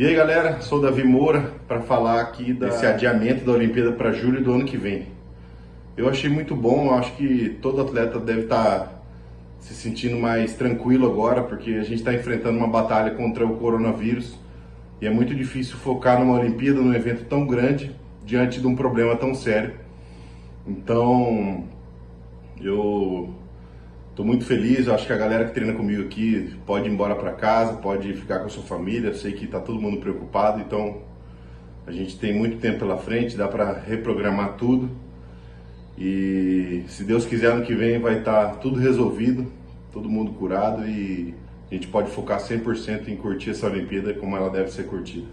E aí galera, sou Davi Moura para falar aqui desse adiamento da Olimpíada para julho do ano que vem. Eu achei muito bom, acho que todo atleta deve estar tá se sentindo mais tranquilo agora, porque a gente está enfrentando uma batalha contra o coronavírus e é muito difícil focar numa Olimpíada, num evento tão grande, diante de um problema tão sério. Então, eu Estou muito feliz, acho que a galera que treina comigo aqui pode ir embora para casa, pode ficar com a sua família. Sei que está todo mundo preocupado, então a gente tem muito tempo pela frente, dá para reprogramar tudo. E se Deus quiser, ano que vem vai estar tá tudo resolvido, todo mundo curado e a gente pode focar 100% em curtir essa Olimpíada como ela deve ser curtida.